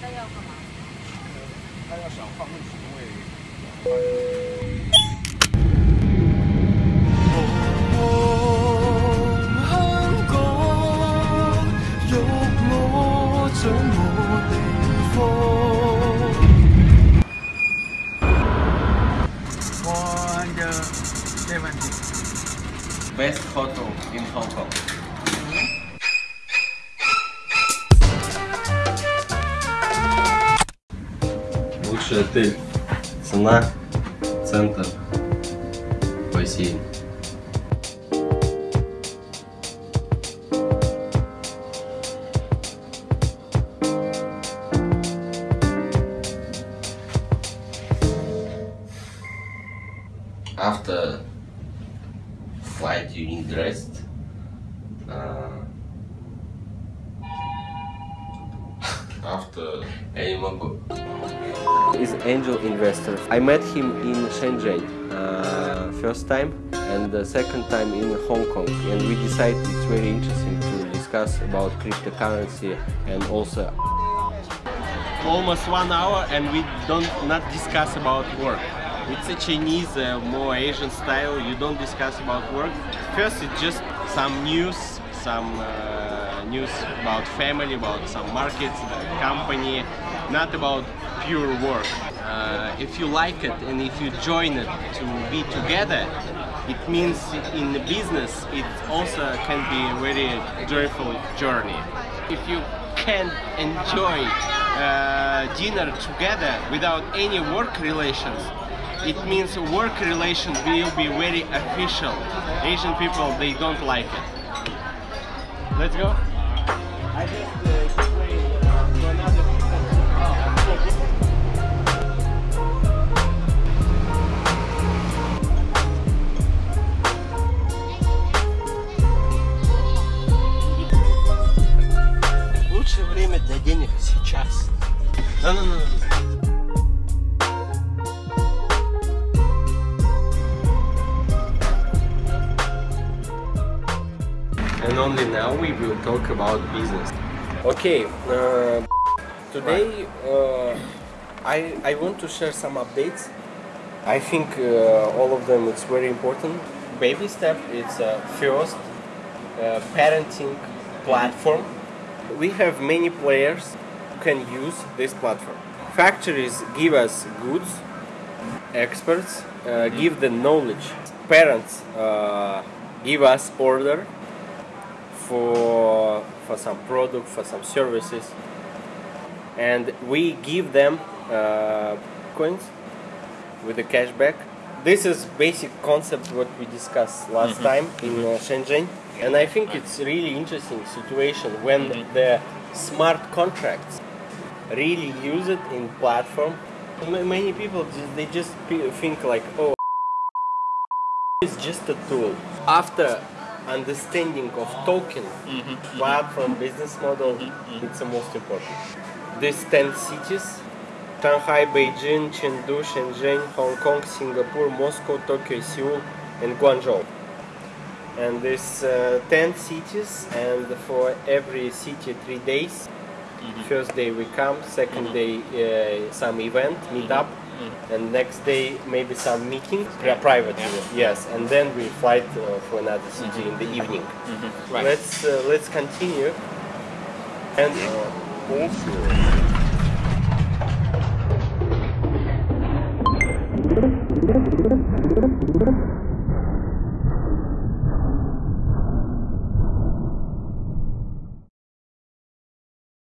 他要干嘛？他要想换个职位，换。One best hotel in Hong Kong. Лучший отель. Цена, центр, бассейн. After flight, you need rest. Uh, after Neymar go. Is angel investor. I met him in Shenzhen uh, first time and the second time in Hong Kong and we decided it's very interesting to discuss about cryptocurrency and also almost one hour and we don't not discuss about work. It's a Chinese, uh, more Asian style, you don't discuss about work. First it's just some news, some uh, news about family, about some markets, the company, not about pure work. Uh, if you like it and if you join it to be together, it means in the business it also can be a very joyful journey. If you can enjoy uh, dinner together without any work relations, it means work relations will be very official. Asian people, they don't like it. Let's go. I just uh, explain uh, to another Лучшее время для денег сейчас. No, And only now we will talk about business. Okay, uh, today uh, I, I want to share some updates. I think uh, all of them it's very important. Baby step it's uh, first uh, parenting platform. We have many players who can use this platform. Factories give us goods, experts uh, give the knowledge. Parents uh, give us order for for some product for some services. And we give them uh, coins with the cashback. This is basic concept what we discussed last time in uh, Shenzhen. And I think it's really interesting situation when the smart contracts really use it in platform. Many people just, they just think like oh it's just a tool. After understanding of token, mm-hmm. platform, business model, mm-hmm. Mm-hmm. it's the most important. These 10 cities, Shanghai, Beijing, Chengdu, Shenzhen, Hong Kong, Singapore, Moscow, Tokyo, Seoul, and Guangzhou. And these uh, 10 cities, and for every city, three days. First day we come, 2nd day uh, some event, meet up, and next day maybe some meeting, pri- private event, yes, and then we flight uh, for another city in the evening. Right. Let's uh, let's continue. And uh, also.